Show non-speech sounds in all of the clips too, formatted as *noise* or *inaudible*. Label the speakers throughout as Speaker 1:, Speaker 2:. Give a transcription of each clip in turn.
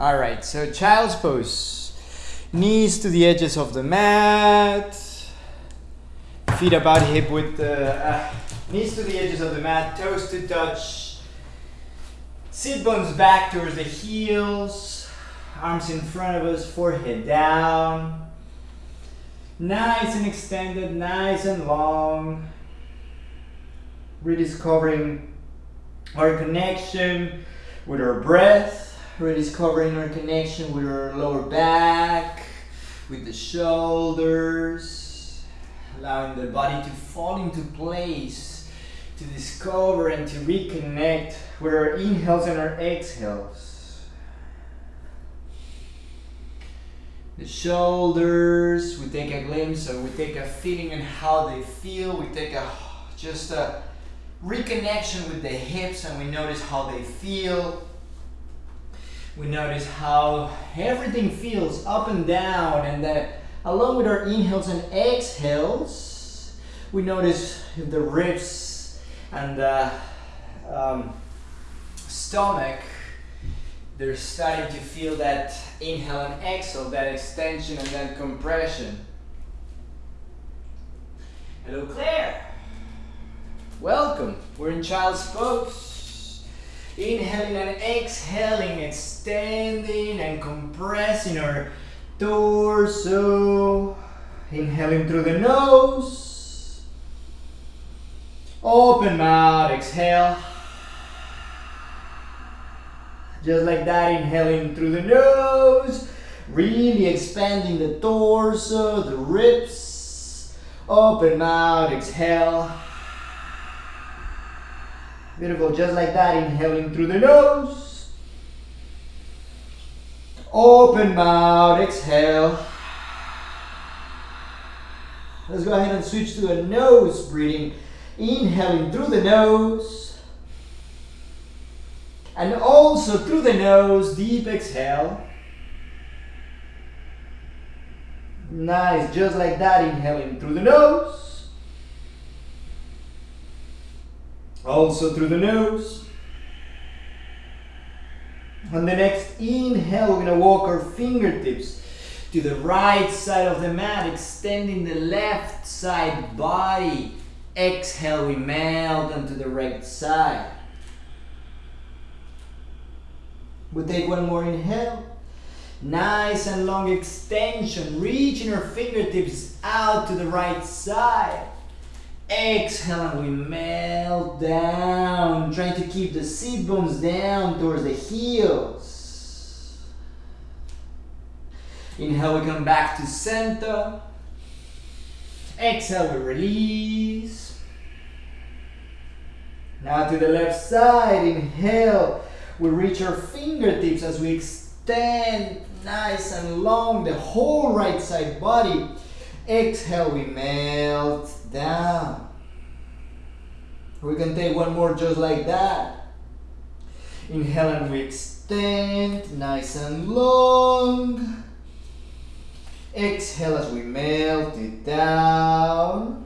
Speaker 1: All right, so child's pose. Knees to the edges of the mat. Feet about hip width. Uh, uh, knees to the edges of the mat, toes to touch. Sit bones back towards the heels. Arms in front of us, forehead down. Nice and extended, nice and long. Rediscovering our connection with our breath, rediscovering our connection with our lower back, with the shoulders, allowing the body to fall into place, to discover and to reconnect with our inhales and our exhales. the shoulders we take a glimpse or we take a feeling on how they feel we take a just a reconnection with the hips and we notice how they feel we notice how everything feels up and down and that along with our inhales and exhales we notice the ribs and the um, stomach they're starting to feel that inhale and exhale, that extension and then compression. Hello Claire. Welcome. We're in child's pose. Inhaling and exhaling, extending and compressing our torso. Inhaling through the nose. Open mouth, exhale. Just like that, inhaling through the nose, really expanding the torso, the ribs. Open mouth, exhale. Beautiful, just like that, inhaling through the nose. Open mouth, exhale. Let's go ahead and switch to a nose breathing. Inhaling through the nose. And also through the nose, deep exhale. Nice, just like that, inhaling through the nose. Also through the nose. On the next inhale, we're gonna walk our fingertips to the right side of the mat, extending the left side body. Exhale, we melt onto the right side. We take one more inhale. Nice and long extension, reaching our fingertips out to the right side. Exhale and we melt down, trying to keep the seat bones down towards the heels. Inhale, we come back to center. Exhale, we release. Now to the left side, inhale we reach our fingertips as we extend nice and long the whole right side body. Exhale, we melt down. We can take one more just like that. Inhale and we extend nice and long. Exhale as we melt it down.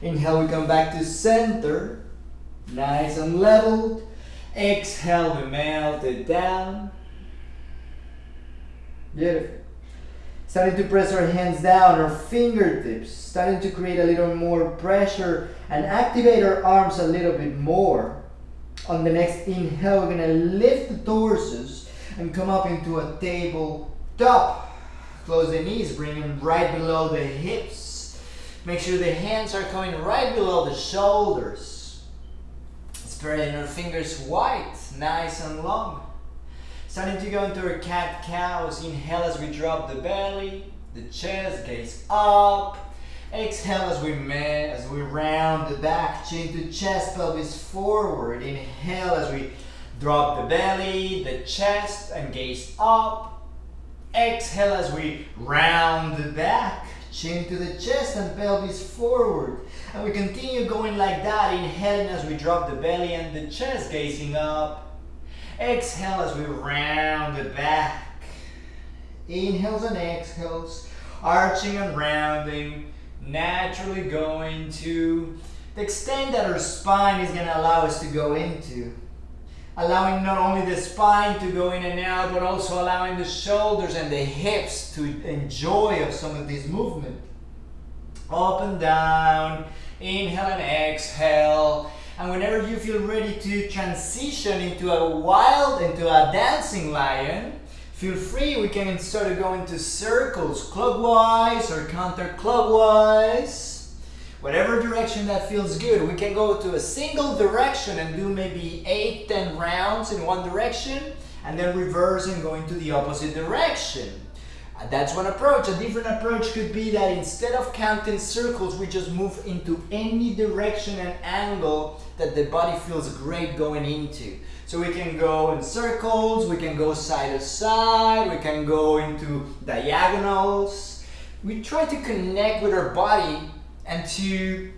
Speaker 1: Inhale, we come back to center. Nice and leveled. Exhale, we melt it down. Beautiful. Starting to press our hands down, our fingertips, starting to create a little more pressure and activate our arms a little bit more. On the next inhale, we're gonna lift the torsos and come up into a table top. Close the knees, bring them right below the hips. Make sure the hands are coming right below the shoulders. Spreading our fingers wide, nice and long. Starting to go into our cat cows. Inhale as we drop the belly, the chest, gaze up. Exhale as we as we round the back, chin to chest, pelvis forward. Inhale as we drop the belly, the chest, and gaze up. Exhale as we round the back, chin to the chest and pelvis forward. And we continue going like that, inhaling as we drop the belly and the chest gazing up. Exhale as we round the back. Inhales and exhales, arching and rounding, naturally going to the extent that our spine is going to allow us to go into. allowing not only the spine to go in and out, but also allowing the shoulders and the hips to enjoy of some of this movement. Up and down, inhale and exhale. And whenever you feel ready to transition into a wild, into a dancing lion, feel free, we can start to go into circles, clockwise or counterclockwise whatever direction that feels good. We can go to a single direction and do maybe 8, 10 rounds in one direction and then reverse and go into the opposite direction. That's one approach. A different approach could be that instead of counting circles, we just move into any direction and angle that the body feels great going into. So we can go in circles, we can go side to side, we can go into diagonals. We try to connect with our body and to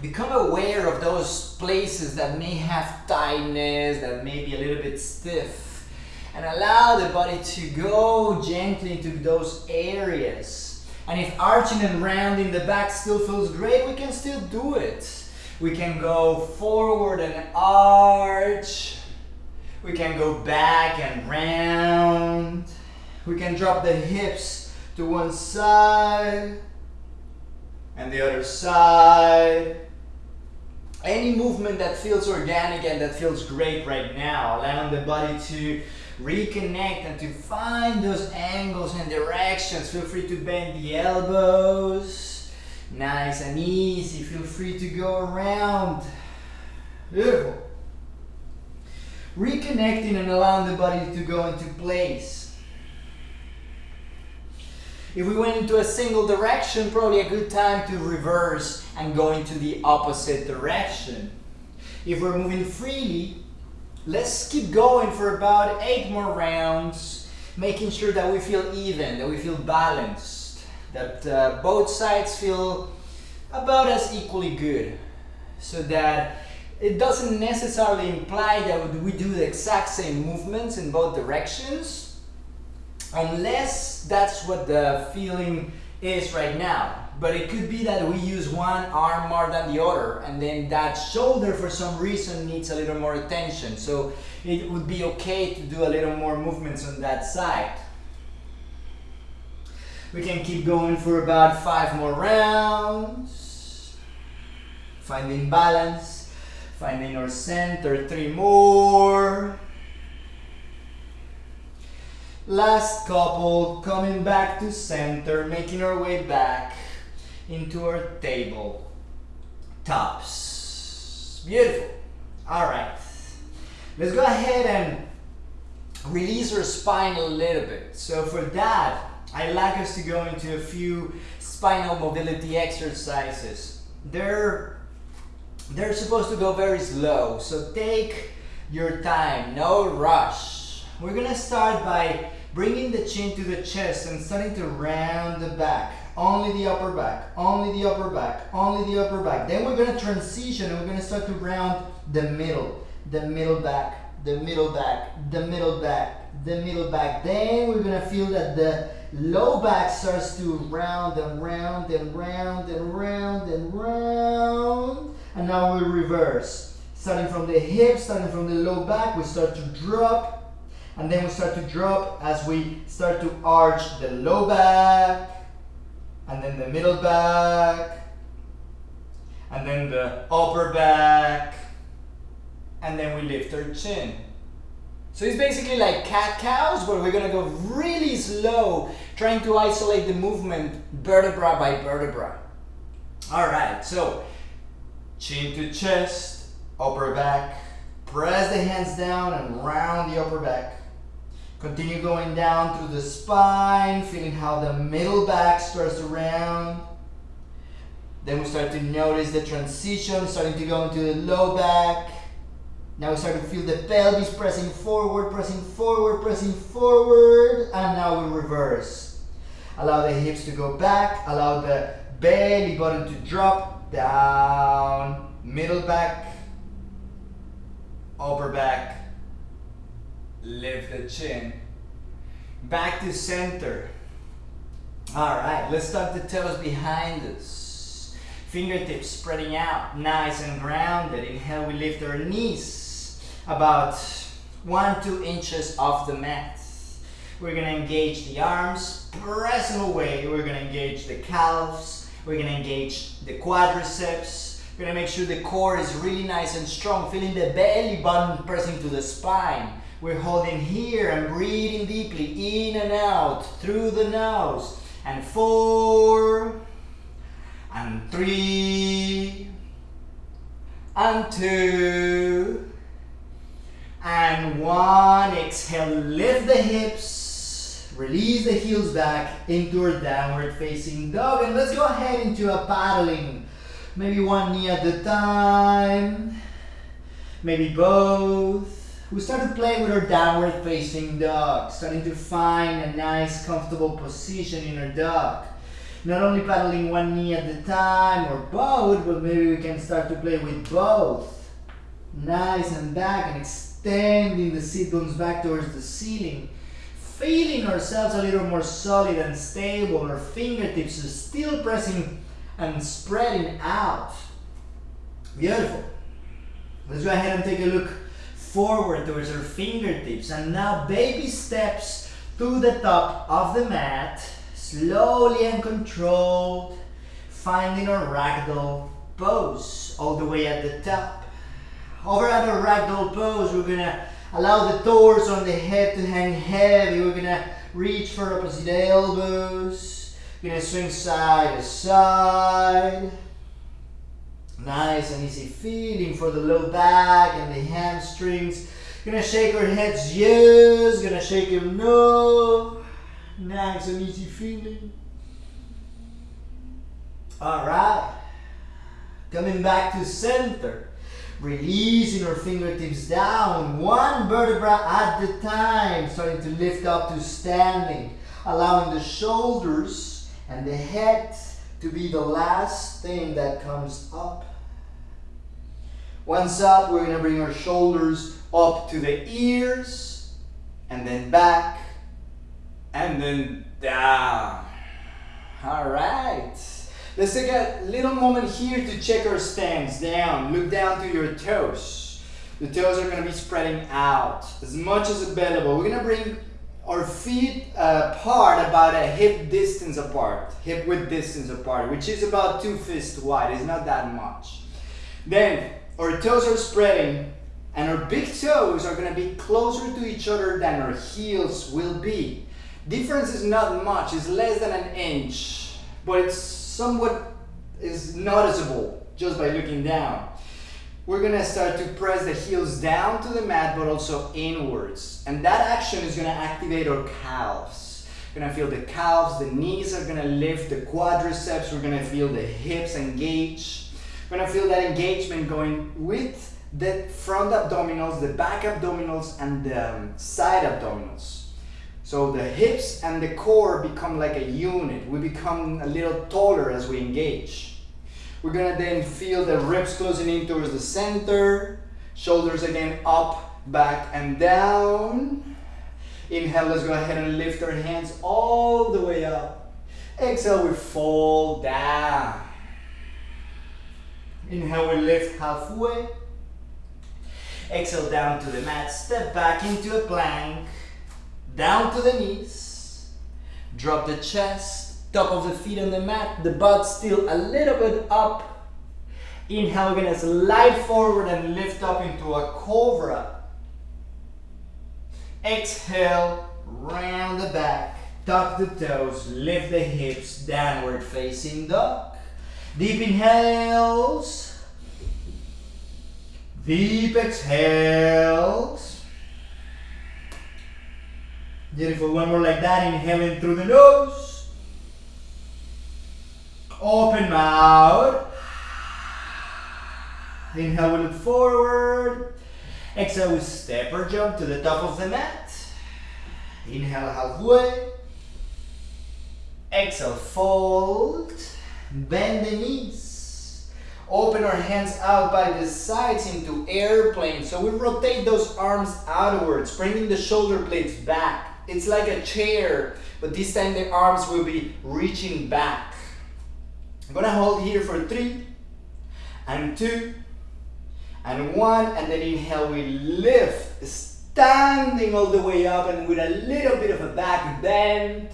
Speaker 1: become aware of those places that may have tightness, that may be a little bit stiff, and allow the body to go gently into those areas. And if arching and rounding the back still feels great, we can still do it. We can go forward and arch. We can go back and round. We can drop the hips to one side and the other side. Any movement that feels organic and that feels great right now, allowing the body to reconnect and to find those angles and directions. Feel free to bend the elbows. Nice and easy. Feel free to go around. Beautiful. Reconnecting and allowing the body to go into place. If we went into a single direction, probably a good time to reverse and go into the opposite direction. If we're moving freely, let's keep going for about eight more rounds, making sure that we feel even, that we feel balanced, that uh, both sides feel about as equally good, so that it doesn't necessarily imply that we do the exact same movements in both directions, unless that's what the feeling is right now. But it could be that we use one arm more than the other and then that shoulder for some reason needs a little more attention. So it would be okay to do a little more movements on that side. We can keep going for about five more rounds. Finding balance, finding our center, three more. Last couple, coming back to center, making our way back into our table. Tops. Beautiful. All right. Let's go ahead and release our spine a little bit. So for that, I'd like us to go into a few spinal mobility exercises. They're, they're supposed to go very slow, so take your time, no rush. We're gonna start by bringing the chin to the chest and starting to round the back. Only the upper back, only the upper back, only the upper back. Then we're gonna transition and we're gonna start to round the middle, the middle back, the middle back, the middle back, the middle back. Then we're gonna feel that the low back starts to round and round and round and round and round. And now we reverse. Starting from the hips, starting from the low back, we start to drop and then we start to drop as we start to arch the low back and then the middle back and then the upper back and then we lift our chin. So it's basically like cat-cows, but we're gonna go really slow, trying to isolate the movement vertebra by vertebra. All right, so chin to chest, upper back, press the hands down and round the upper back. Continue going down through the spine, feeling how the middle back starts to round. Then we start to notice the transition, starting to go into the low back. Now we start to feel the pelvis pressing forward, pressing forward, pressing forward, and now we reverse. Allow the hips to go back, allow the belly button to drop down, middle back, upper back, lift the chin. Back to center. All right, let's tuck the toes behind us. Fingertips spreading out, nice and grounded. Inhale, we lift our knees about one, two inches off the mat. We're gonna engage the arms, press them away. We're gonna engage the calves. We're gonna engage the quadriceps. We're gonna make sure the core is really nice and strong, feeling the belly button pressing to the spine. We're holding here and breathing deeply in and out through the nose. And four, and three, and two, and one. Exhale, lift the hips, release the heels back into a downward facing dog. And let's go ahead into a paddling. Maybe one knee at a time, maybe both. We start to play with our downward facing dog, starting to find a nice comfortable position in our dog. Not only paddling one knee at a time or both, but maybe we can start to play with both. Nice and back and extending the sit bones back towards the ceiling. Feeling ourselves a little more solid and stable. Our fingertips are still pressing and spreading out. Beautiful. Let's go ahead and take a look forward towards our fingertips. And now baby steps to the top of the mat. Slowly and controlled. Finding our ragdoll pose all the way at the top. Over at our ragdoll pose, we're gonna allow the torso and the head to hang heavy. We're gonna reach for opposite elbows. We're gonna swing side to side. Nice and easy feeling for the low back and the hamstrings. Gonna shake our heads, yes. Gonna shake them, no. Nice and easy feeling. All right. Coming back to center. Releasing our fingertips down, one vertebra at the time. Starting to lift up to standing. Allowing the shoulders and the head to be the last thing that comes up. Once up, we're gonna bring our shoulders up to the ears, and then back, and then down. All right. Let's take a little moment here to check our stance. Down, look down to your toes. The toes are gonna be spreading out as much as available. We're gonna bring our feet uh, apart about a hip distance apart, hip width distance apart, which is about two fists wide. It's not that much. Then our toes are spreading and our big toes are gonna be closer to each other than our heels will be. Difference is not much, it's less than an inch, but it's somewhat is noticeable just by looking down. We're gonna start to press the heels down to the mat, but also inwards. And that action is gonna activate our calves. We're gonna feel the calves, the knees are gonna lift, the quadriceps, we're gonna feel the hips engage. We're gonna feel that engagement going with the front abdominals, the back abdominals, and the um, side abdominals. So the hips and the core become like a unit. We become a little taller as we engage. We're gonna then feel the ribs closing in towards the center, shoulders again up, back, and down. Inhale, let's go ahead and lift our hands all the way up. Exhale, we fall down. Inhale, we lift halfway. Exhale down to the mat, step back into a plank down to the knees, drop the chest, top of the feet on the mat, the butt still a little bit up. Inhale, we're gonna slide forward and lift up into a cobra. Exhale, round the back, tuck the toes, lift the hips, downward facing dog. Deep inhales, deep exhales. Beautiful. One more like that. Inhaling through the nose. Open mouth. Inhale, we look forward. Exhale, we step or jump to the top of the mat. Inhale halfway. Exhale, fold. Bend the knees. Open our hands out by the sides into airplane. So we rotate those arms outwards, bringing the shoulder blades back. It's like a chair, but this time the arms will be reaching back. I'm gonna hold here for three, and two, and one, and then inhale, we lift, standing all the way up and with a little bit of a back bend.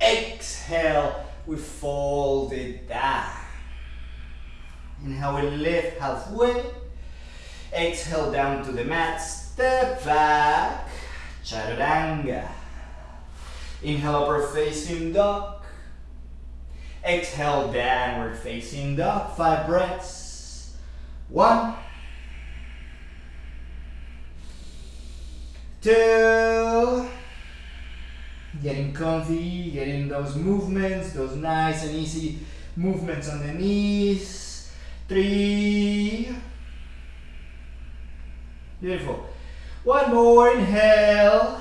Speaker 1: Exhale, we fold it down. Inhale, we lift halfway. Exhale down to the mat, step back, chaturanga. Inhale, upper facing dog. Exhale, downward facing dog. Five breaths. One, two, getting comfy, getting those movements, those nice and easy movements on the knees. Three, beautiful. One more, inhale.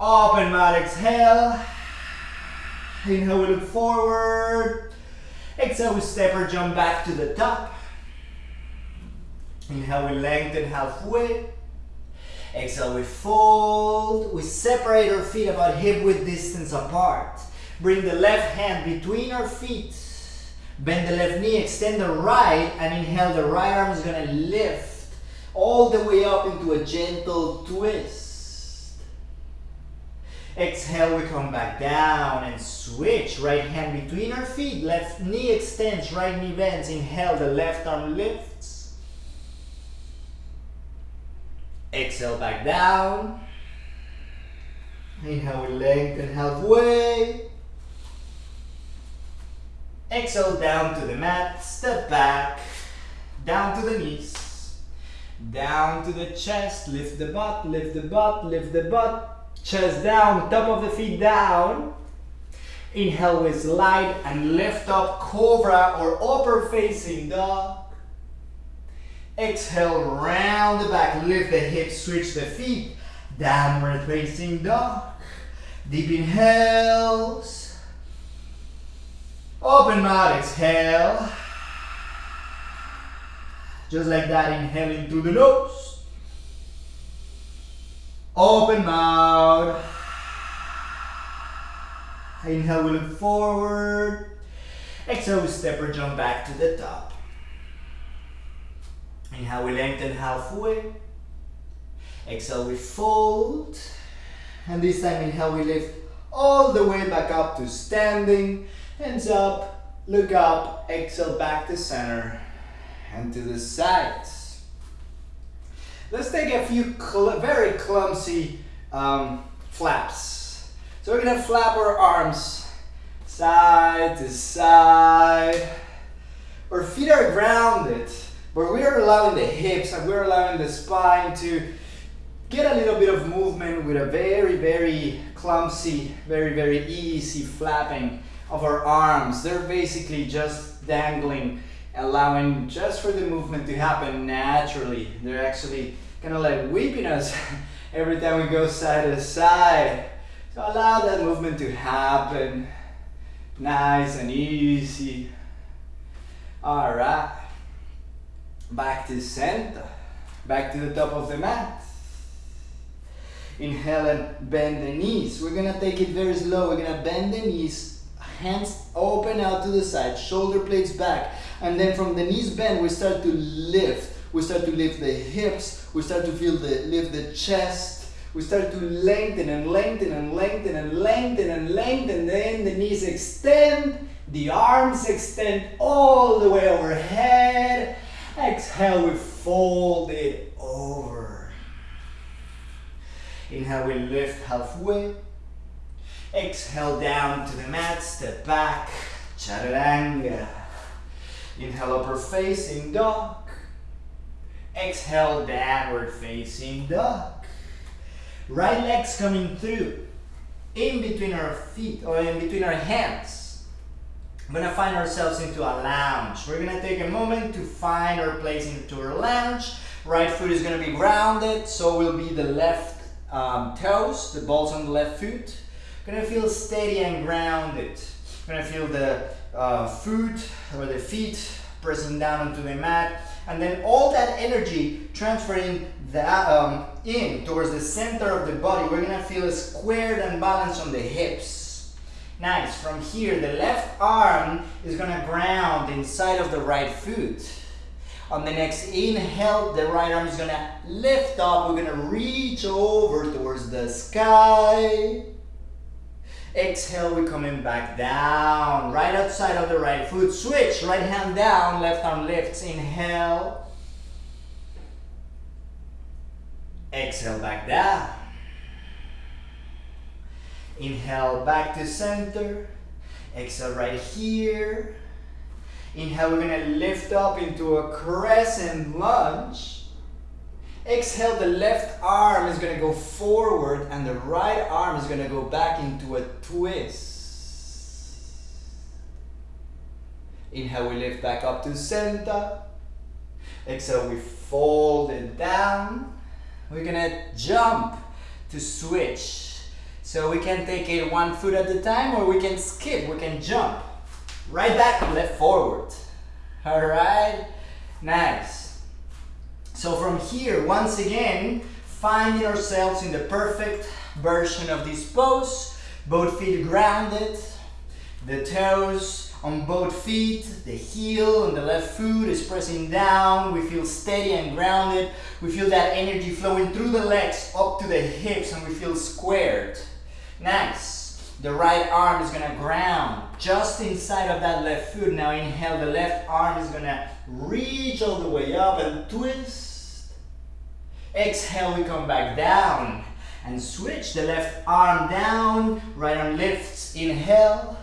Speaker 1: Open mouth, exhale. Inhale, we look forward. Exhale, we step or jump back to the top. Inhale, we lengthen halfway. Exhale, we fold. We separate our feet about hip width distance apart. Bring the left hand between our feet. Bend the left knee, extend the right, and inhale, the right arm is gonna lift all the way up into a gentle twist. Exhale, we come back down and switch. Right hand between our feet, left knee extends, right knee bends. Inhale, the left arm lifts. Exhale back down. Inhale, we lengthen halfway. Exhale down to the mat, step back, down to the knees, down to the chest, lift the butt, lift the butt, lift the butt, chest down, top of the feet down. Inhale, we slide and lift up, cobra or upper facing dog. Exhale, round the back, lift the hips, switch the feet. Downward facing dog. Deep inhales. Open mouth, exhale. Just like that, inhaling through the nose. Open mouth. Inhale, we look forward. Exhale, we step or jump back to the top. Inhale, we lengthen halfway. Exhale, we fold. And this time, inhale, we lift all the way back up to standing. Hands up, look up, exhale back to center and to the sides. Let's take a few cl very clumsy um, flaps. So we're gonna flap our arms side to side. Our feet are grounded. But we are allowing the hips and we're allowing the spine to get a little bit of movement with a very, very clumsy, very, very easy flapping of our arms. They're basically just dangling, allowing just for the movement to happen naturally. They're actually kind of like whipping us *laughs* every time we go side to side. So allow that movement to happen. Nice and easy. All right back to center, back to the top of the mat. Inhale and bend the knees. We're gonna take it very slow. We're gonna bend the knees, hands open out to the side, shoulder blades back. And then from the knees bend, we start to lift. We start to lift the hips. We start to feel the lift the chest. We start to lengthen and lengthen and lengthen and lengthen and lengthen. Then the knees extend, the arms extend all the way overhead Exhale, we fold it over. Inhale, we lift halfway. Exhale down to the mat, step back, chaturanga. Inhale, upper facing dog. Exhale, downward facing dog. Right legs coming through, in between our feet or in between our hands. We're gonna find ourselves into a lounge. We're gonna take a moment to find our place into our lounge. Right foot is gonna be grounded, so will be the left um, toes, the balls on the left foot. Gonna feel steady and grounded. Gonna feel the uh, foot or the feet pressing down onto the mat, and then all that energy transferring that um, in towards the center of the body. We're gonna feel squared and balanced on the hips. Nice. From here, the left arm is gonna ground inside of the right foot. On the next inhale, the right arm is gonna lift up. We're gonna reach over towards the sky. Exhale, we're coming back down. Right outside of the right foot. Switch, right hand down, left arm lifts. Inhale. Exhale, back down. Inhale, back to center. Exhale right here. Inhale, we're gonna lift up into a crescent lunge. Exhale, the left arm is gonna go forward and the right arm is gonna go back into a twist. Inhale, we lift back up to center. Exhale, we fold it down. We're gonna jump to switch. So we can take it one foot at a time or we can skip, we can jump. Right back, left forward. All right, nice. So from here, once again, finding ourselves in the perfect version of this pose. Both feet grounded, the toes on both feet, the heel on the left foot is pressing down. We feel steady and grounded. We feel that energy flowing through the legs up to the hips and we feel squared. Nice. The right arm is gonna ground just inside of that left foot. Now inhale, the left arm is gonna reach all the way up and twist. Exhale, we come back down and switch the left arm down, right arm lifts, inhale.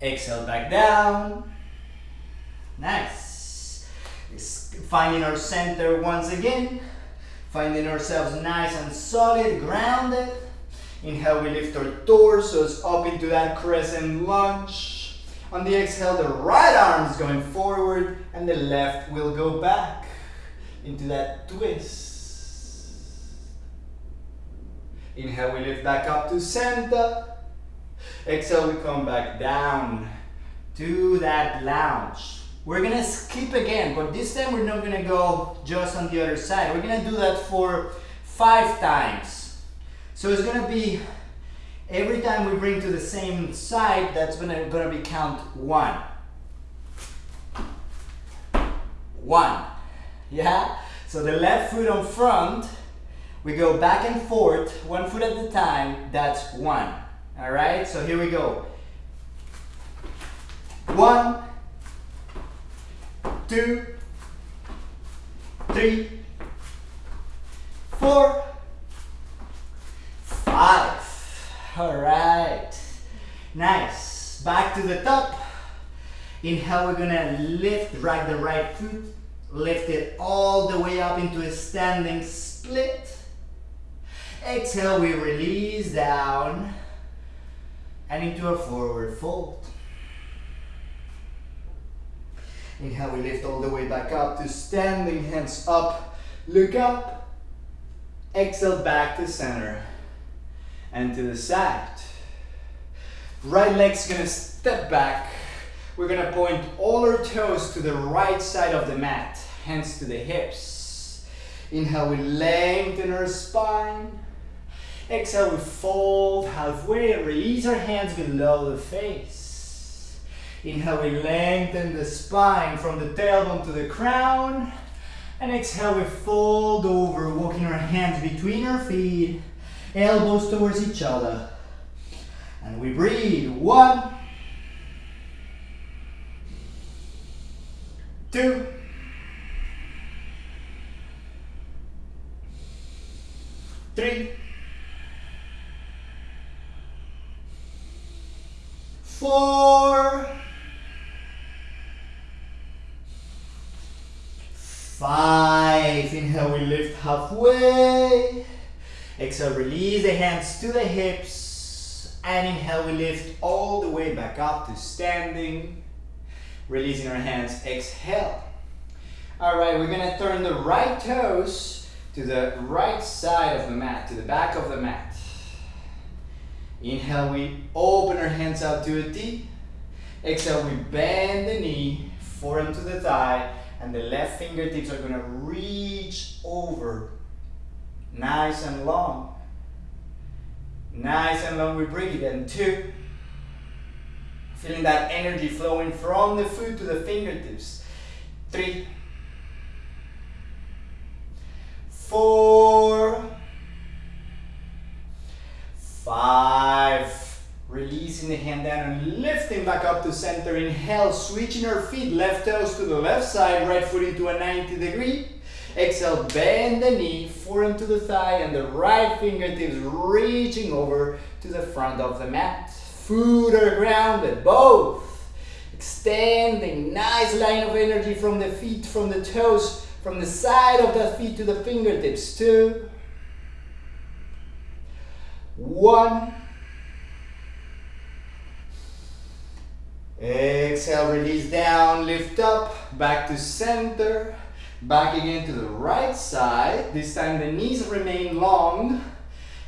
Speaker 1: Exhale, back down. Nice. Finding our center once again. Finding ourselves nice and solid, grounded. Inhale, we lift our torsos up into that crescent lunge. On the exhale, the right arm is going forward and the left will go back into that twist. Inhale, we lift back up to center. Exhale, we come back down to that lounge. We're gonna skip again, but this time we're not gonna go just on the other side. We're gonna do that for five times. So it's gonna be every time we bring to the same side, that's gonna, gonna be count one. One. Yeah? So the left foot on front, we go back and forth, one foot at a time, that's one. All right, so here we go. One, two, three, four, five. All right. Nice. Back to the top. Inhale, we're gonna lift, drag the right foot, lift it all the way up into a standing split. Exhale, we release down and into a forward fold. Inhale, we lift all the way back up to standing, hands up, look up. Exhale, back to center and to the side. Right leg's gonna step back. We're gonna point all our toes to the right side of the mat, hands to the hips. Inhale, we lengthen our spine. Exhale, we fold halfway, release our hands below the face. Inhale, we lengthen the spine from the tailbone to the crown. And exhale, we fold over, walking our hands between our feet, elbows towards each other. And we breathe. One, two, three, four, Five. Inhale, we lift halfway. Exhale, release the hands to the hips. And inhale, we lift all the way back up to standing. Releasing our hands, exhale. All right, we're gonna turn the right toes to the right side of the mat, to the back of the mat. Inhale, we open our hands out to a T. Exhale, we bend the knee, forearm to the thigh, and the left fingertips are gonna reach over nice and long. Nice and long, we breathe, and two. Feeling that energy flowing from the foot to the fingertips. three, four, five. Releasing the hand down and lifting back up to center. Inhale, switching our feet, left toes to the left side, right foot into a 90 degree. Exhale, bend the knee, forearm to the thigh, and the right fingertips reaching over to the front of the mat. Foot are grounded, both. Extending, nice line of energy from the feet, from the toes, from the side of the feet to the fingertips. Two, one. Exhale, release down, lift up, back to center, back again to the right side. This time the knees remain long.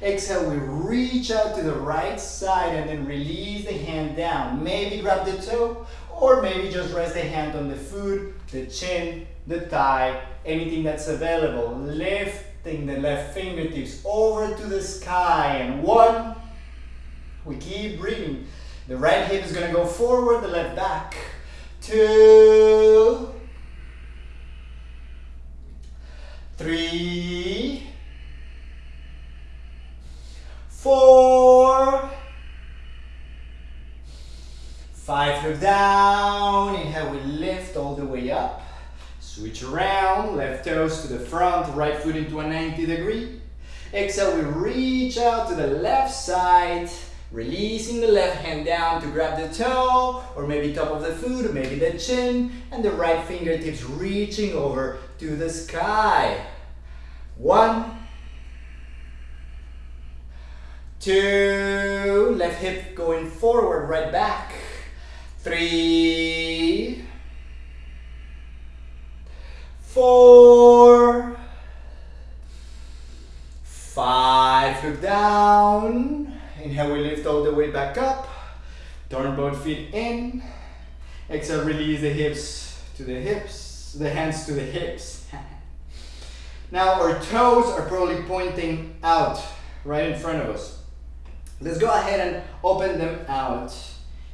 Speaker 1: Exhale, we reach out to the right side and then release the hand down. Maybe grab the toe or maybe just rest the hand on the foot, the chin, the thigh, anything that's available. Lifting the left fingertips over to the sky and one. We keep breathing. The right hip is going to go forward, the left back. Two. Three. Four. Five, look down. Inhale, we lift all the way up. Switch around, left toes to the front, right foot into a 90 degree. Exhale, we reach out to the left side. Releasing the left hand down to grab the toe, or maybe top of the foot, or maybe the chin, and the right fingertips reaching over to the sky. One, two, left hip going forward, right back. Three, four, five, look down, Inhale, we lift all the way back up. Turn both feet in. Exhale, release the hips to the hips, the hands to the hips. *laughs* now our toes are probably pointing out right in front of us. Let's go ahead and open them out.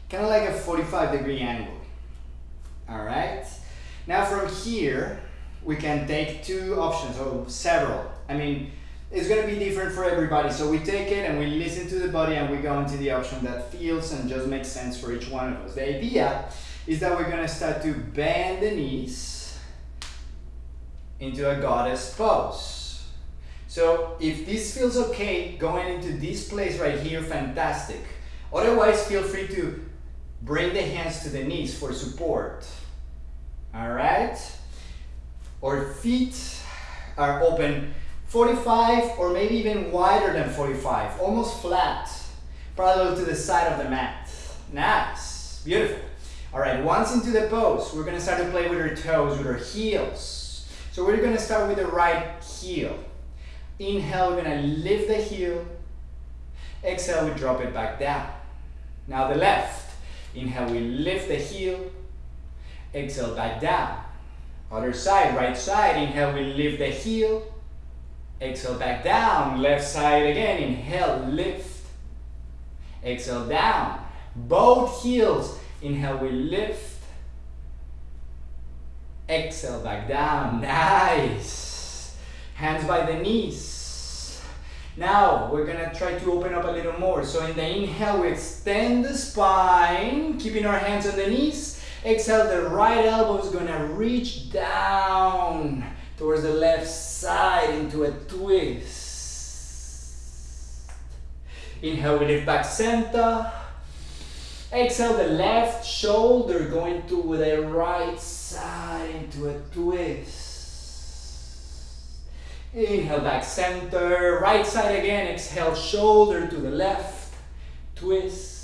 Speaker 1: Kind of like a 45 degree angle. All right. Now from here, we can take two options or several. I mean, it's going to be different for everybody. So we take it and we listen to the body and we go into the option that feels and just makes sense for each one of us. The idea is that we're going to start to bend the knees into a goddess pose. So if this feels okay going into this place right here, fantastic. Otherwise, feel free to bring the hands to the knees for support. All right? Our feet are open 45 or maybe even wider than 45, almost flat, parallel to the side of the mat. Nice, beautiful. All right, once into the pose, we're gonna start to play with our toes, with our heels. So we're gonna start with the right heel. Inhale, we're gonna lift the heel. Exhale, we drop it back down. Now the left. Inhale, we lift the heel. Exhale, back down. Other side, right side. Inhale, we lift the heel. Exhale back down, left side again, inhale, lift. Exhale down, both heels, inhale, we lift. Exhale back down, nice. Hands by the knees. Now, we're gonna try to open up a little more. So in the inhale, we extend the spine, keeping our hands on the knees. Exhale, the right elbow is gonna reach down towards the left side into a twist. Inhale, we lift back center. Exhale, the left shoulder going to the right side into a twist. Inhale, back center. Right side again. Exhale, shoulder to the left. Twist.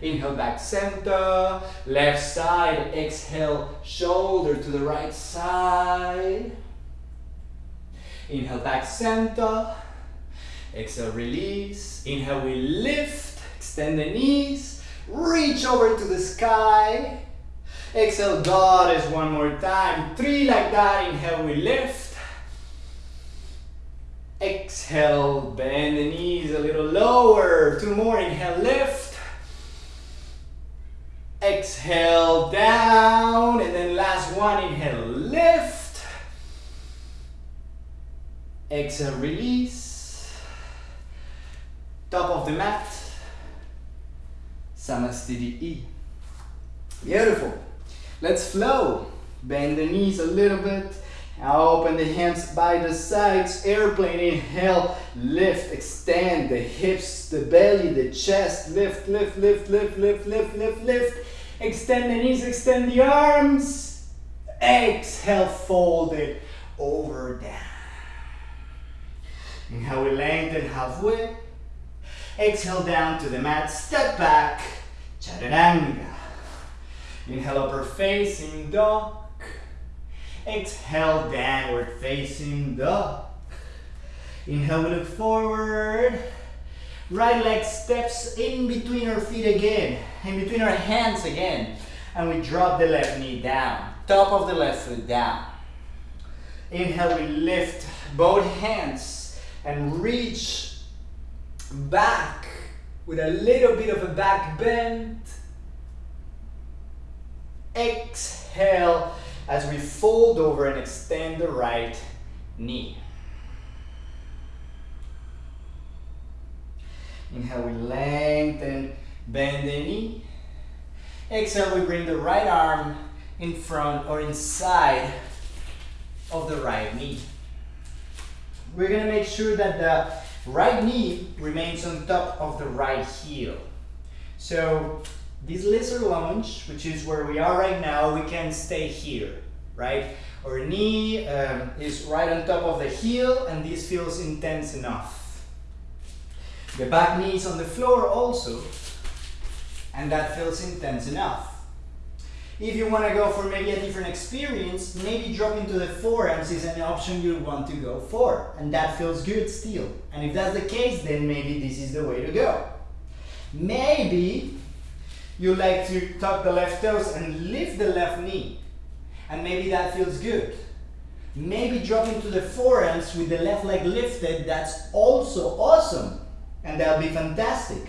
Speaker 1: Inhale back center, left side, exhale, shoulder to the right side. Inhale back center, exhale release. Inhale we lift, extend the knees, reach over to the sky. Exhale goddess one more time, three like that. Inhale we lift. Exhale, bend the knees a little lower. Two more, inhale lift.
Speaker 2: Exhale down, and then last one, inhale, lift. Exhale, release. Top of the mat. Samastiti E. Beautiful. Let's flow. Bend the knees a little bit. Open the hands by the sides. Airplane, inhale, lift, extend the hips, the belly, the chest. Lift, lift, lift, lift, lift, lift, lift, lift. Extend the knees, extend the arms. Exhale, fold it over down. Inhale, we lengthen halfway. Exhale down to the mat, step back, chaturanga. Inhale, upper facing dog. Exhale, downward facing dog. Inhale, we look forward. Right leg steps in between our feet again, in between our hands again. And we drop the left knee down, top of the left foot down. Inhale, we lift both hands and reach back with a little bit of a back bend. Exhale as we fold over and extend the right knee. Inhale, we lengthen, bend the knee. Exhale, we bring the right arm in front or inside of the right knee. We're gonna make sure that the right knee remains on top of the right heel. So this lizard lunge, which is where we are right now, we can stay here, right? Our knee um, is right on top of the heel and this feels intense enough. The back knee is on the floor also and that feels intense enough. If you want to go for maybe a different experience, maybe dropping to the forearms is an option you want to go for and that feels good still. And if that's the case, then maybe this is the way to go. Maybe you like to tuck the left toes and lift the left knee. And maybe that feels good. Maybe dropping to the forearms with the left leg lifted, that's also awesome. And that'll be fantastic.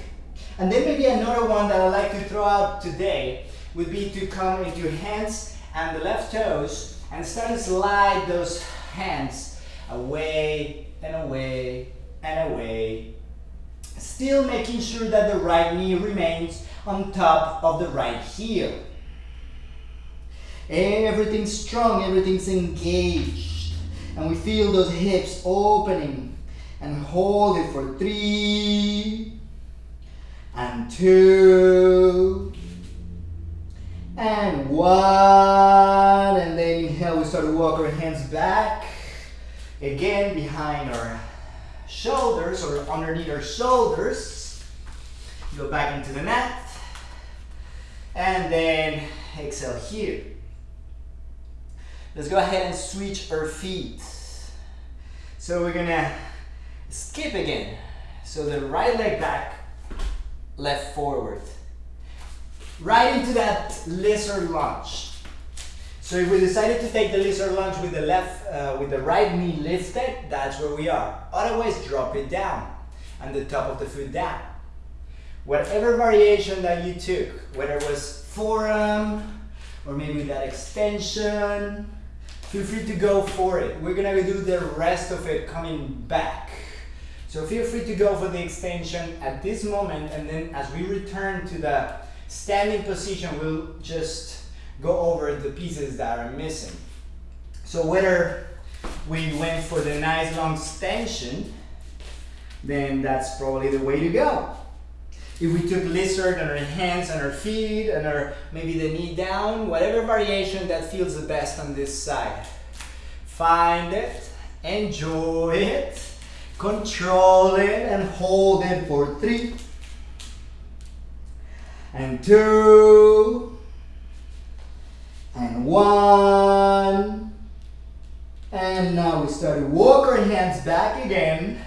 Speaker 2: And then maybe another one that I like to throw out today would be to come into hands and the left toes and start to slide those hands away and away and away. Still making sure that the right knee remains on top of the right heel. Everything's strong, everything's engaged. And we feel those hips opening and hold it for three and two and one and then inhale we start to walk our hands back again behind our shoulders or underneath our shoulders go back into the mat and then exhale here. Let's go ahead and switch our feet. So we're gonna skip again. So the right leg back, left forward. Right into that lizard lunge. So if we decided to take the lizard lunge with the left, uh, with the right knee lifted, that's where we are. Otherwise, drop it down and the top of the foot down whatever variation that you took, whether it was forearm or maybe that extension, feel free to go for it. We're gonna do the rest of it coming back. So feel free to go for the extension at this moment and then as we return to the standing position, we'll just go over the pieces that are missing. So whether we went for the nice long extension, then that's probably the way to go. If we took lizard on our hands and our feet and our maybe the knee down, whatever variation that feels the best on this side. Find it, enjoy it, control it and hold it for three and two and one and now we start to walk our hands back again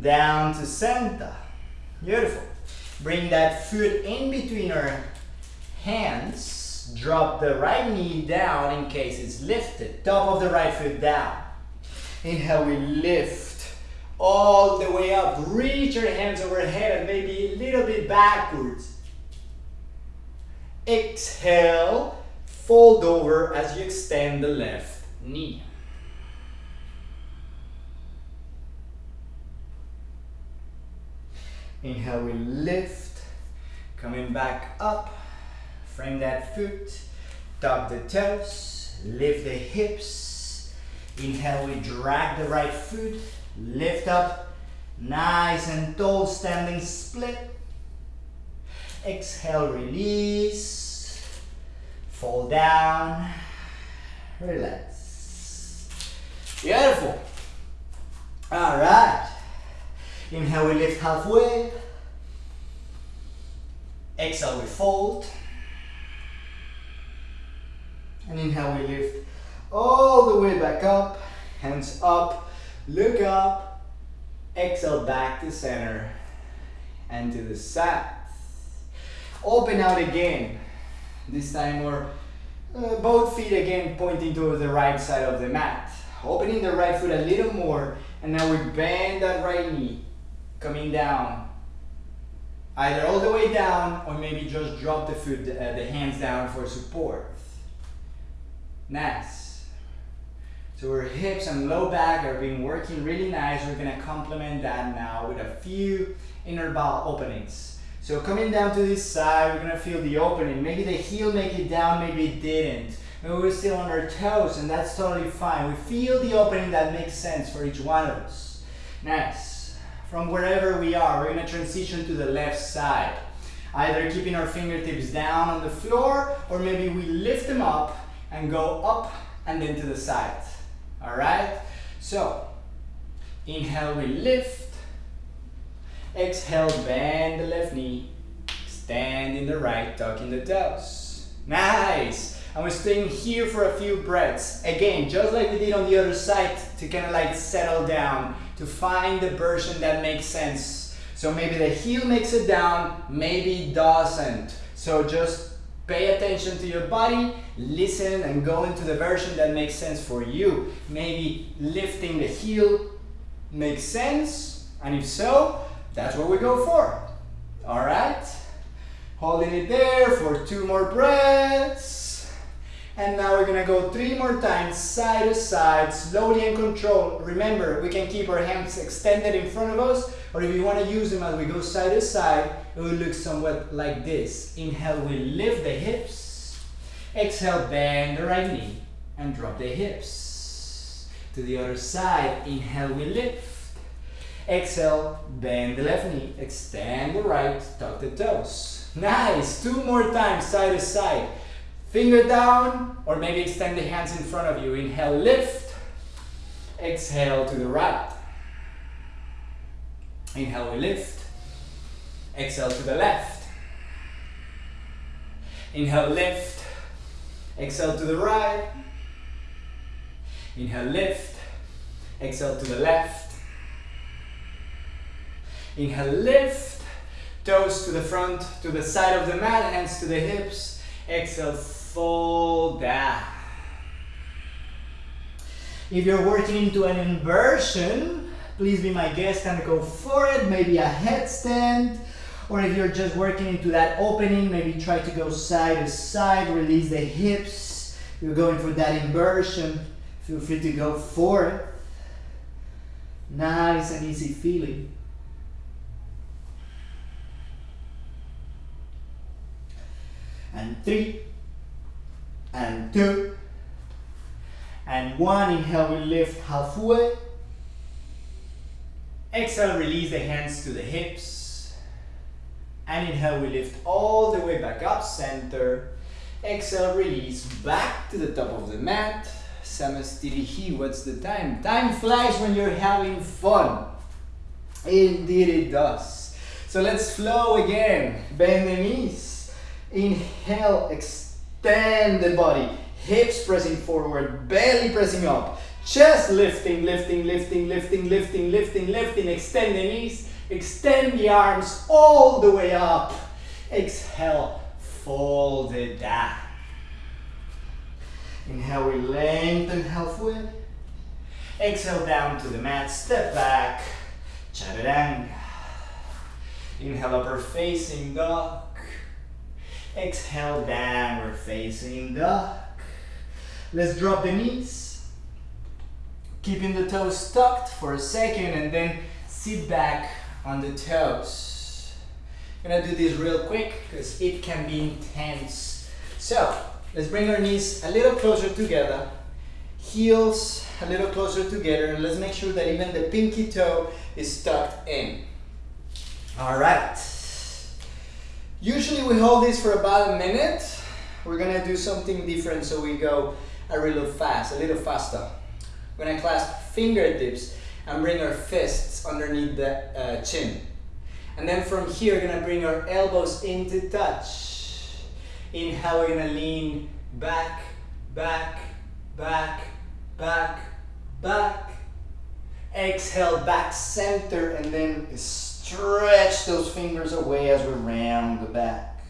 Speaker 2: down to center. Beautiful. Bring that foot in between our hands. Drop the right knee down in case it's lifted. Top of the right foot down. Inhale, we lift all the way up. Reach your hands overhead and maybe a little bit backwards. Exhale, fold over as you extend the left knee. Inhale, we lift, coming back up, frame that foot, tuck the toes, lift the hips. Inhale, we drag the right foot, lift up, nice and tall, standing split. Exhale, release, fall down, relax. Beautiful. All right. Inhale, we lift halfway. Exhale, we fold. And inhale, we lift all the way back up. Hands up, look up. Exhale, back to center and to the side. Open out again. This time we're uh, both feet again pointing to the right side of the mat. Opening the right foot a little more and now we bend that right knee coming down. Either all the way down or maybe just drop the foot, uh, the hands down for support. Nice. So our hips and low back are being working really nice. We're gonna complement that now with a few inner ball openings. So coming down to this side, we're gonna feel the opening. Maybe the heel make it down, maybe it didn't. Maybe we're still on our toes and that's totally fine. We feel the opening that makes sense for each one of us. Nice from wherever we are, we're gonna transition to the left side. Either keeping our fingertips down on the floor, or maybe we lift them up and go up and then to the side. All right? So, inhale, we lift. Exhale, bend the left knee. Stand in the right, tucking the toes. Nice! And we're staying here for a few breaths. Again, just like we did on the other side, to kind of like settle down to find the version that makes sense. So maybe the heel makes it down, maybe doesn't. So just pay attention to your body, listen and go into the version that makes sense for you. Maybe lifting the heel makes sense, and if so, that's what we go for. All right? Holding it there for two more breaths. And now we're gonna go three more times, side to side, slowly and controlled. Remember, we can keep our hands extended in front of us, or if you wanna use them as we go side to side, it will look somewhat like this. Inhale, we lift the hips. Exhale, bend the right knee and drop the hips. To the other side, inhale, we lift. Exhale, bend the left knee, extend the right, tuck the toes. Nice, two more times, side to side. Finger down, or maybe extend the hands in front of you. Inhale, lift. Exhale to the right. Inhale, we lift. Exhale to the left. Inhale, lift. Exhale to the right. Inhale, lift. Exhale to the left. Inhale, lift. Toes to the front, to the side of the mat, hands to the hips. Exhale, fold down. If you're working into an inversion, please be my guest and go for it. Maybe a headstand. Or if you're just working into that opening, maybe try to go side to side, release the hips. You're going for that inversion. Feel free to go for it. Nice and easy feeling. And three, and two, and one. Inhale, we lift halfway. Exhale, release the hands to the hips. And inhale, we lift all the way back up, center. Exhale, release back to the top of the mat. Samasthiti, what's the time? Time flies when you're having fun. Indeed it does. So let's flow again. Bend the knees. Inhale, extend the body. Hips pressing forward, belly pressing up. Chest lifting, lifting, lifting, lifting, lifting, lifting, lifting. Extend the knees. Extend the arms all the way up. Exhale, fold it down. Inhale, we lengthen halfway. Exhale down to the mat, step back, chaturanga. Inhale, upper facing dog. Exhale, downward facing dog. Let's drop the knees. Keeping the toes tucked for a second and then sit back on the toes. I'm gonna do this real quick because it can be intense. So, let's bring our knees a little closer together. Heels a little closer together and let's make sure that even the pinky toe is tucked in. All right. Usually we hold this for about a minute. We're gonna do something different so we go a little fast, a little faster. We're gonna clasp fingertips and bring our fists underneath the uh, chin. And then from here, we're gonna bring our elbows into touch. Inhale, we're gonna lean back, back, back, back, back. Exhale, back center, and then stretch those fingers away as we round the back.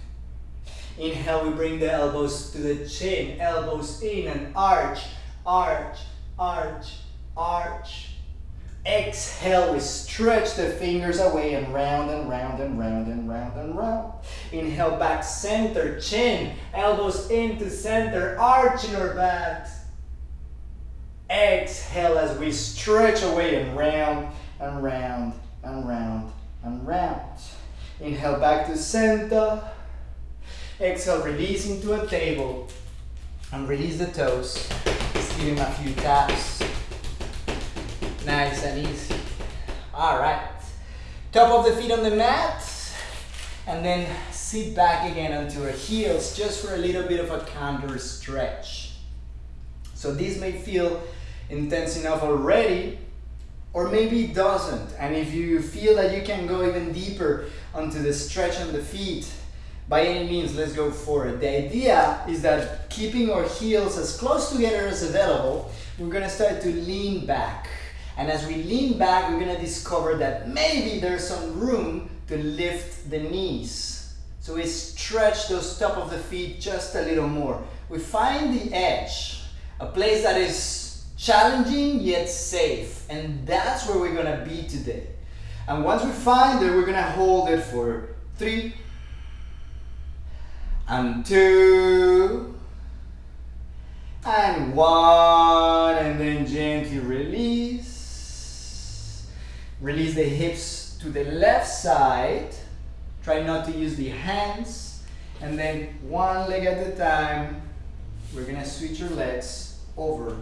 Speaker 2: Inhale, we bring the elbows to the chin, elbows in and arch, arch, arch, arch. Exhale, we stretch the fingers away and round and round and round and round and round. Inhale, back center, chin, elbows into center, arching our backs. Exhale as we stretch away and round and round and round and round. Inhale back to center. Exhale, release into a table and release the toes. Just give him a few taps. Nice and easy. All right. Top of the feet on the mat and then sit back again onto our heels just for a little bit of a counter stretch. So this may feel intense enough already, or maybe it doesn't. And if you feel that you can go even deeper onto the stretch on the feet, by any means, let's go for it. The idea is that keeping our heels as close together as available, we're gonna start to lean back. And as we lean back, we're gonna discover that maybe there's some room to lift the knees. So we stretch those top of the feet just a little more. We find the edge, a place that is challenging yet safe. And that's where we're gonna be today. And once we find it, we're gonna hold it for three and two and one and then gently release. Release the hips to the left side. Try not to use the hands. And then one leg at a time, we're gonna switch your legs over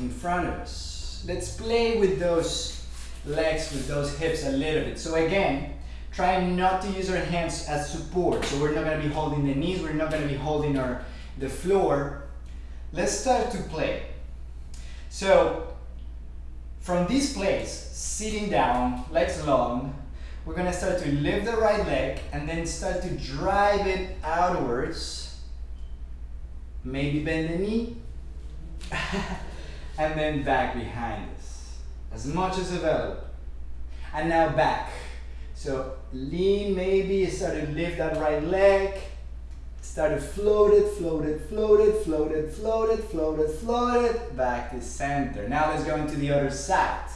Speaker 2: in front of us. Let's play with those legs, with those hips a little bit. So again, try not to use our hands as support. So we're not gonna be holding the knees, we're not gonna be holding our the floor. Let's start to play. So from this place, sitting down, legs long, we're gonna start to lift the right leg and then start to drive it outwards. Maybe bend the knee. *laughs* and then back behind us, as much as available. And now back. So lean maybe, start to lift that right leg, start floated, floated, floated, floated, floated, floated, it, float it, float it, float it, float it, back to center. Now let's go into the other side.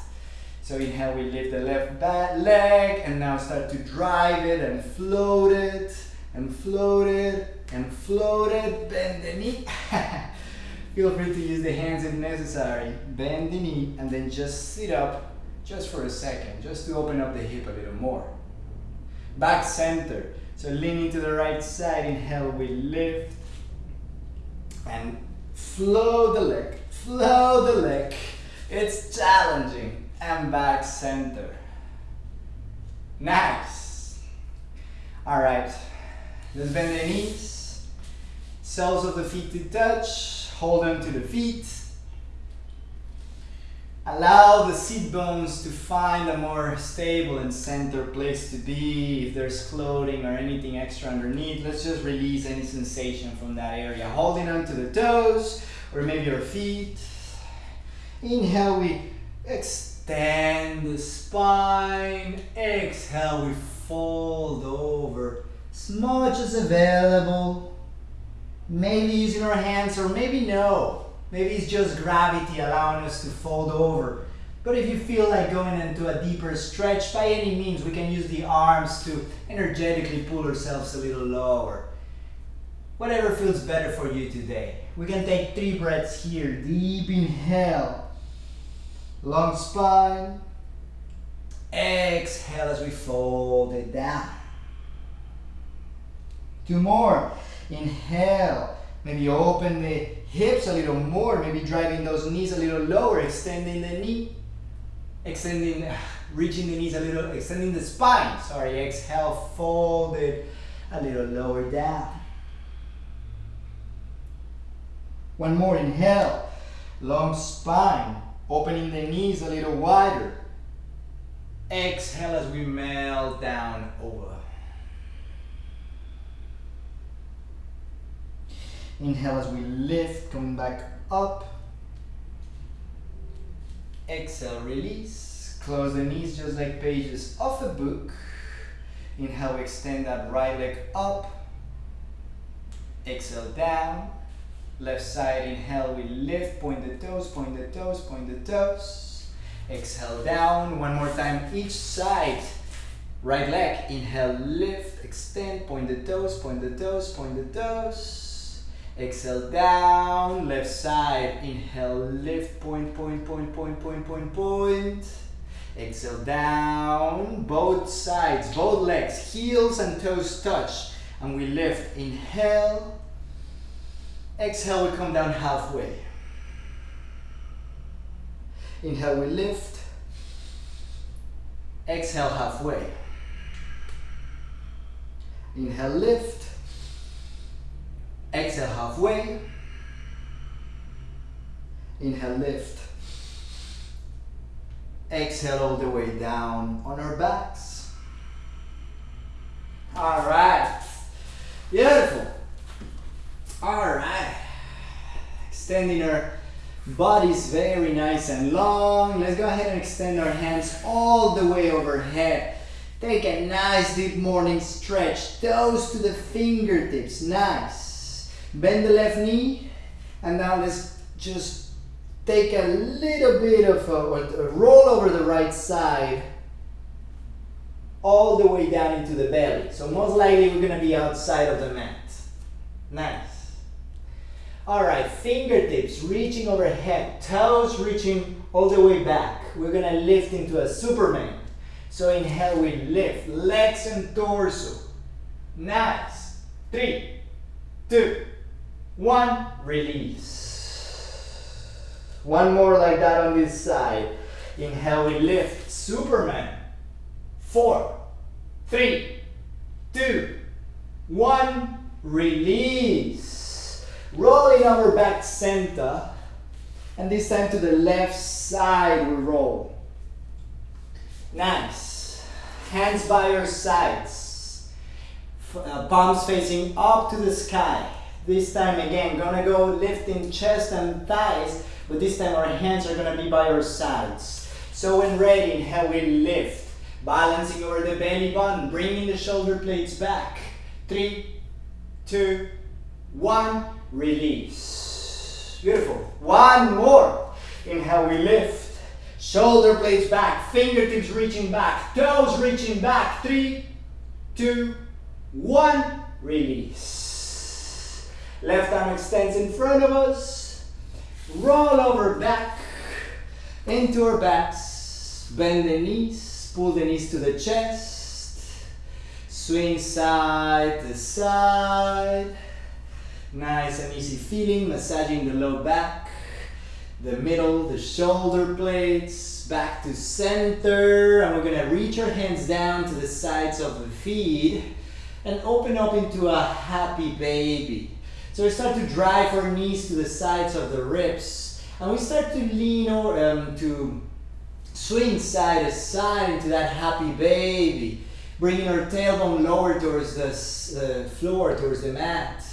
Speaker 2: So inhale, we lift the left back leg, and now start to drive it and float it, and float it, and float it, bend the knee. *laughs* Feel free to use the hands if necessary. Bend the knee and then just sit up just for a second, just to open up the hip a little more. Back center. So leaning to the right side, inhale, we lift. And flow the leg, flow the leg. It's challenging. And back center. Nice. All right, let's bend the knees. Soles of the feet to touch hold on to the feet. Allow the seat bones to find a more stable and center place to be. If there's clothing or anything extra underneath, let's just release any sensation from that area. Holding on to the toes or maybe your feet. Inhale, we extend the spine. Exhale, we fold over as much as available maybe using our hands or maybe no. Maybe it's just gravity allowing us to fold over. But if you feel like going into a deeper stretch, by any means, we can use the arms to energetically pull ourselves a little lower. Whatever feels better for you today. We can take three breaths here. Deep inhale. Long spine. Exhale as we fold it down. Two more. Inhale. Maybe open the hips a little more. Maybe driving those knees a little lower. Extending the knee. Extending, *sighs* reaching the knees a little, extending the spine. Sorry, exhale, fold it a little lower down. One more, inhale. Long spine, opening the knees a little wider. Exhale as we melt down over. Inhale as we lift, coming back up. Exhale, release. Close the knees just like pages of a book. Inhale, we extend that right leg up. Exhale, down. Left side, inhale, we lift, point the toes, point the toes, point the toes. Exhale, down. One more time, each side. Right leg, inhale, lift, extend, point the toes, point the toes, point the toes. Exhale, down. Left side, inhale, lift, point, point, point, point, point, point, point. Exhale, down. Both sides, both legs, heels and toes touch. And we lift, inhale, Exhale, we come down halfway. Inhale, we lift. Exhale, halfway. Inhale, lift. Exhale, halfway. Inhale, lift. Exhale all the way down on our backs. All right. Beautiful. All right. Extending our bodies very nice and long. Let's go ahead and extend our hands all the way overhead. Take a nice deep morning stretch. Toes to the fingertips. Nice. Bend the left knee. And now let's just take a little bit of a, a roll over the right side all the way down into the belly. So most likely we're gonna be outside of the mat. Nice. All right, fingertips reaching overhead, toes reaching all the way back. We're gonna lift into a Superman. So inhale, we lift, legs and torso. Nice. Three, two, one, release. One more like that on this side. Inhale, we lift, Superman. Four, three, two, one, release. Rolling over back center. And this time to the left side we roll. Nice. Hands by your sides. Uh, palms facing up to the sky. This time again, gonna go lifting chest and thighs, but this time our hands are gonna be by our sides. So when ready, inhale, we lift. Balancing over the belly button, bringing the shoulder blades back. Three, two, one release. Beautiful. One more. Inhale, we lift. Shoulder blades back, fingertips reaching back, toes reaching back. Three, two, one, release. Left arm extends in front of us. Roll over back into our backs. Bend the knees, pull the knees to the chest. Swing side to side. Nice and easy feeling, massaging the low back, the middle, the shoulder blades, back to center. And we're gonna reach our hands down to the sides of the feet and open up into a happy baby. So we start to drive our knees to the sides of the ribs and we start to lean or um, to swing side to side into that happy baby, bringing our tailbone lower towards the uh, floor, towards the mat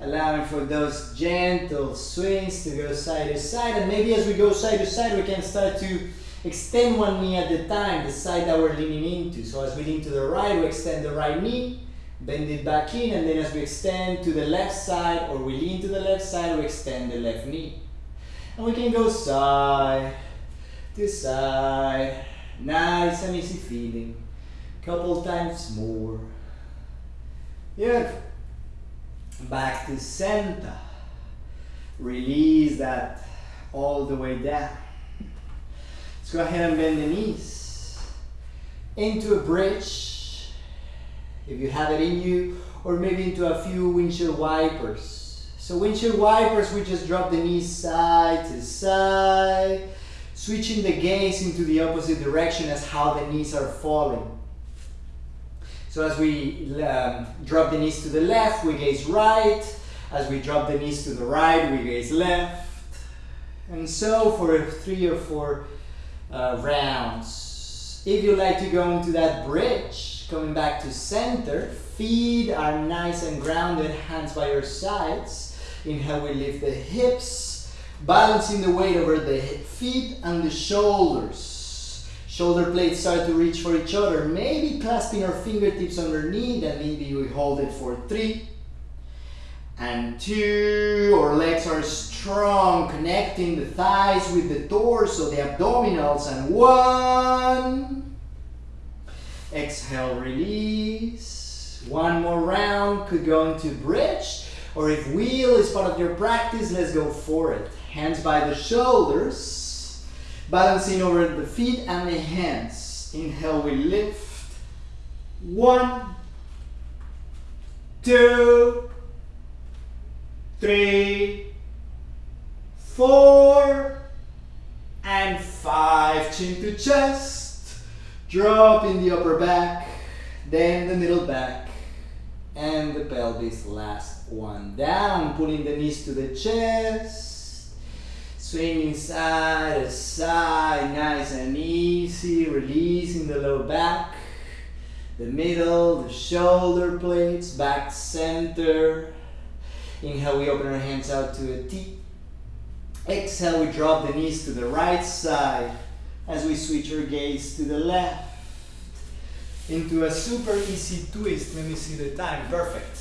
Speaker 2: allowing for those gentle swings to go side to side and maybe as we go side to side we can start to extend one knee at a time the side that we're leaning into. So as we lean to the right we extend the right knee bend it back in and then as we extend to the left side or we lean to the left side we extend the left knee and we can go side to side nice and easy feeling couple times more beautiful Back to center. Release that all the way down. Let's go ahead and bend the knees. Into a bridge, if you have it in you, or maybe into a few windshield wipers. So windshield wipers, we just drop the knees side to side, switching the gaze into the opposite direction as how the knees are falling. So as we um, drop the knees to the left, we gaze right. As we drop the knees to the right, we gaze left. And so for three or four uh, rounds. If you like to go into that bridge, coming back to center, feet are nice and grounded, hands by your sides. Inhale, we lift the hips, balancing the weight over the feet and the shoulders. Shoulder blades start to reach for each other. Maybe clasping our fingertips underneath and maybe we hold it for three and two. Our legs are strong, connecting the thighs with the torso, the abdominals, and one. Exhale, release. One more round, could go into bridge, or if wheel is part of your practice, let's go for it. Hands by the shoulders. Balancing over the feet and the hands. Inhale, we lift. One, two, three, four, and five. Chin to chest. Drop in the upper back, then the middle back, and the pelvis. Last one down, pulling the knees to the chest Swinging side to side, nice and easy, releasing the low back, the middle, the shoulder blades, back center. Inhale, we open our hands out to a T. Exhale, we drop the knees to the right side as we switch our gaze to the left. Into a super easy twist. Let me see the time. Perfect.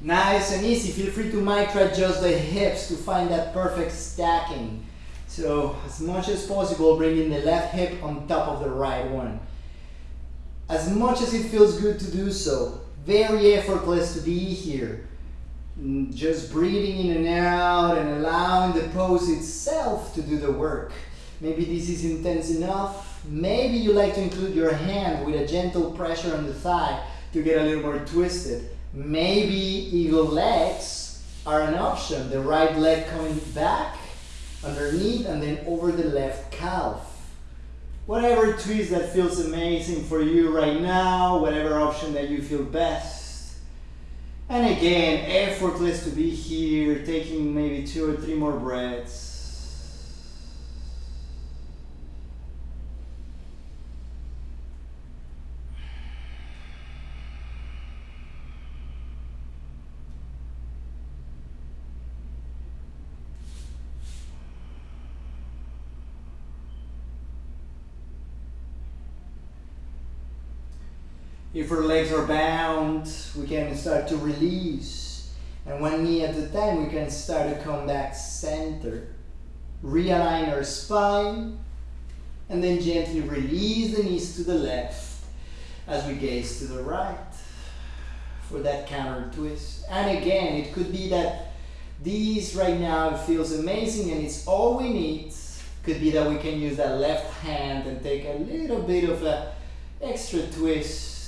Speaker 2: Nice and easy. Feel free to micro adjust the hips to find that perfect stacking. So as much as possible, bringing the left hip on top of the right one. As much as it feels good to do so. Very effortless to be here. Just breathing in and out and allowing the pose itself to do the work. Maybe this is intense enough. Maybe you like to include your hand with a gentle pressure on the thigh to get a little more twisted. Maybe eagle legs are an option. The right leg coming back underneath and then over the left calf. Whatever twist that feels amazing for you right now, whatever option that you feel best. And again, effortless to be here, taking maybe two or three more breaths. If our legs are bound, we can start to release. And one knee at a time, we can start to come back center. Realign our spine. And then gently release the knees to the left as we gaze to the right for that counter twist. And again, it could be that these right now feels amazing and it's all we need. Could be that we can use that left hand and take a little bit of a extra twist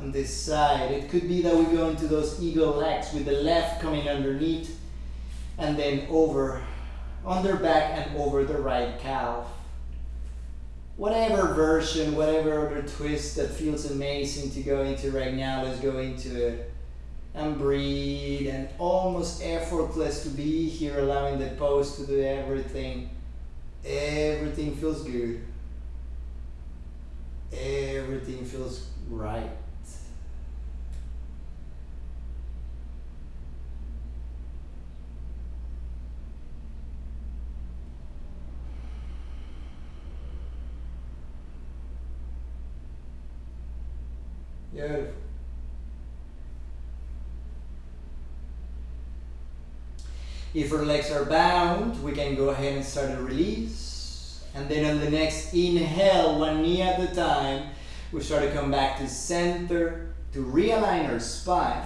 Speaker 2: on this side. It could be that we go into those eagle legs with the left coming underneath and then over, under back and over the right calf. Whatever version, whatever other twist that feels amazing to go into right now, let's go into it. And breathe and almost effortless to be here, allowing the pose to do everything. Everything feels good. Everything feels right. If our legs are bound, we can go ahead and start a release. And then on the next inhale, one knee at a time, we start to come back to center, to realign our spine.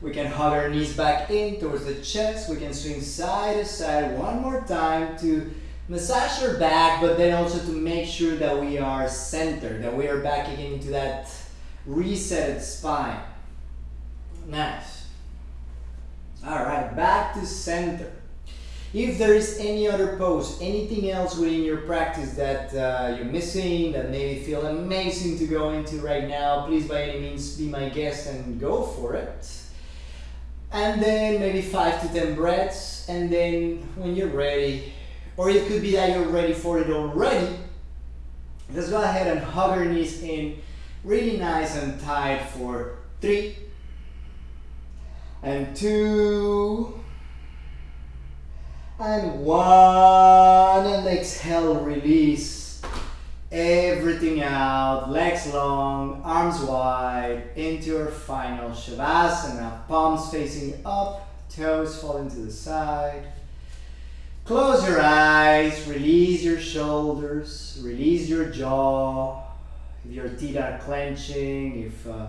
Speaker 2: We can hug our knees back in towards the chest. We can swing side to side one more time to massage your back, but then also to make sure that we are centered, that we are back again into that resetted spine. Nice. All right, back to center. If there is any other pose, anything else within your practice that uh, you're missing, that maybe feel amazing to go into right now, please by any means be my guest and go for it. And then maybe five to 10 breaths. And then when you're ready, or it could be that you're ready for it already, let's go ahead and hug your knees in really nice and tight for three and two and one. And exhale release everything out. Legs long arms wide. Into your final shavasana. Palms facing up toes falling to the side close your eyes release your shoulders release your jaw if your teeth are clenching if uh,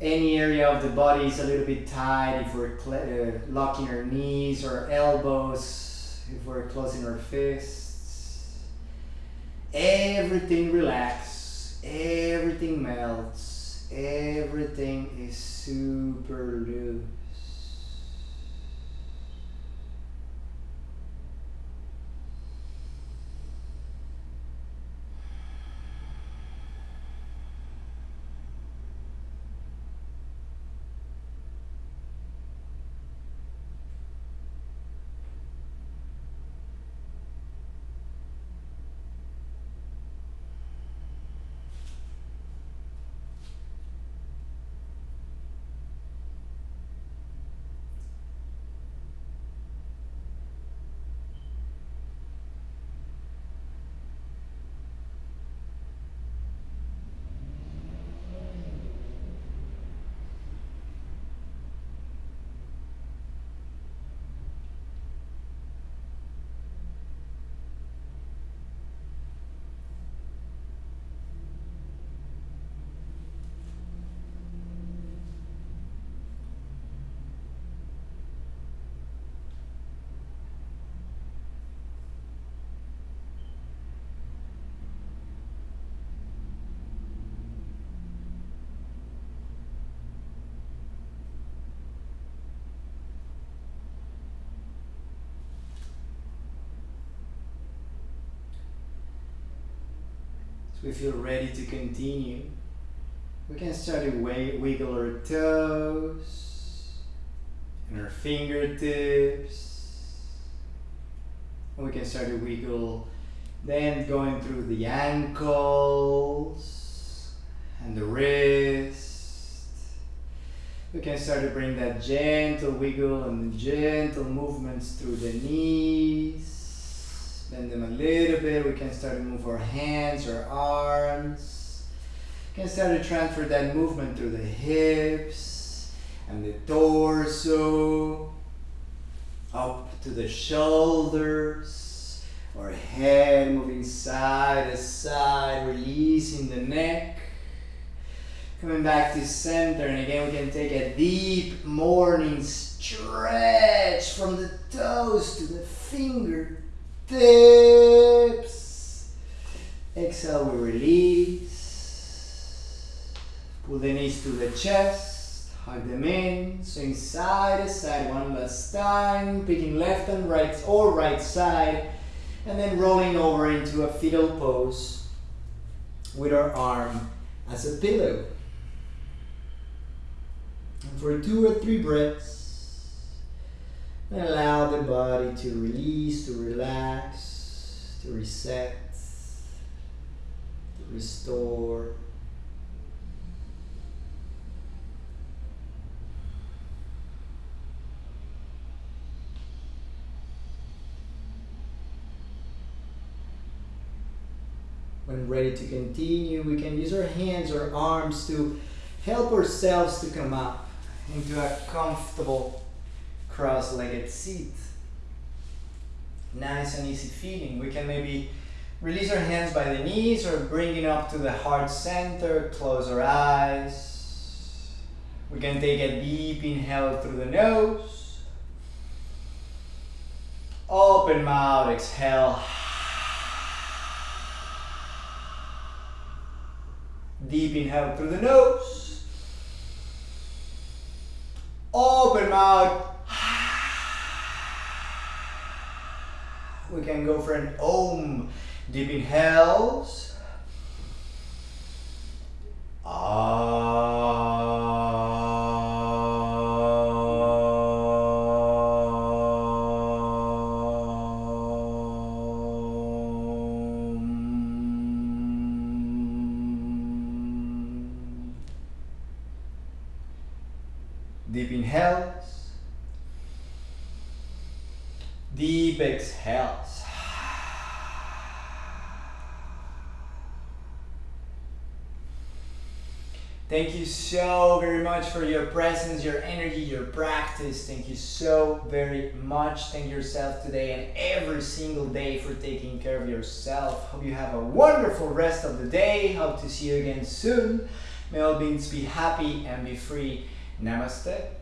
Speaker 2: any area of the body is a little bit tight, if we're uh, locking our knees or elbows, if we're closing our fists, everything relax, everything melts, everything is super loose. So you're ready to continue. We can start to wiggle our toes and our fingertips. And we can start to wiggle then going through the ankles and the wrist. We can start to bring that gentle wiggle and gentle movements through the knees Bend them a little bit. We can start to move our hands or arms. We can start to transfer that movement through the hips and the torso. Up to the shoulders. Our head moving side to side, releasing the neck. Coming back to center, and again we can take a deep morning stretch from the toes to the fingertips tips. Exhale, we release. Pull the knees to the chest. Hug them in. Swing side to side one last time. Picking left and right or right side. And then rolling over into a fetal pose with our arm as a pillow. And for two or three breaths, and allow the body to release, to relax, to reset, to restore. When ready to continue, we can use our hands or arms to help ourselves to come up into a comfortable cross-legged seat. Nice and easy feeling. We can maybe Release our hands by the knees or bring it up to the heart center. Close our eyes. We can take a deep inhale through the nose. Open mouth, exhale. Deep inhale through the nose. Open mouth. We can go for an om. Deep inhales. Om. So very much for your presence, your energy, your practice. Thank you so very much. Thank yourself today and every single day for taking care of yourself. Hope you have a wonderful rest of the day. Hope to see you again soon. May all beings be happy and be free. Namaste.